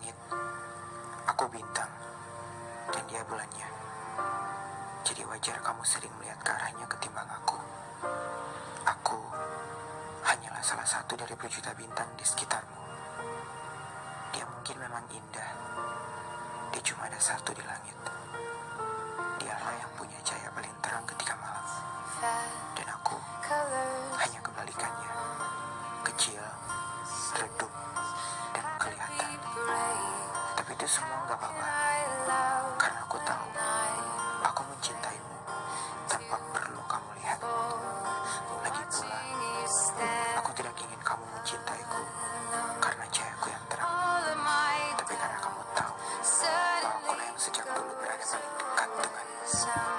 langit, aku bintang, dan dia bulannya. Jadi wajar kamu sering melihat ke arahnya ketimbang aku. Aku hanyalah salah satu dari berjuta bintang di sekitarmu. Dia mungkin memang indah. Dia cuma ada satu di. semua nggak apa-apa. Karena aku tahu aku mencintaimu tanpa perlu kamu lihat. Lagi pula aku tidak ingin kamu mencintaiku karena cahayku yang terang. Tapi karena kamu tahu bahwa aku yang sejak dulu berada paling dekat denganmu.